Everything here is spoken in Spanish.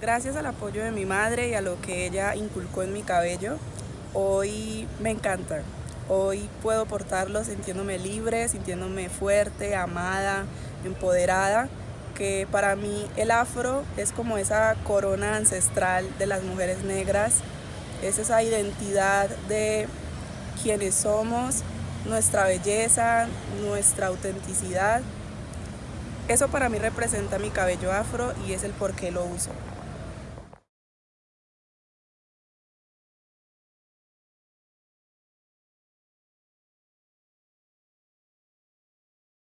Gracias al apoyo de mi madre y a lo que ella inculcó en mi cabello, hoy me encanta. Hoy puedo portarlo sintiéndome libre, sintiéndome fuerte, amada, empoderada, que para mí el afro es como esa corona ancestral de las mujeres negras, es esa identidad de quienes somos, nuestra belleza, nuestra autenticidad. Eso para mí representa mi cabello afro y es el por qué lo uso.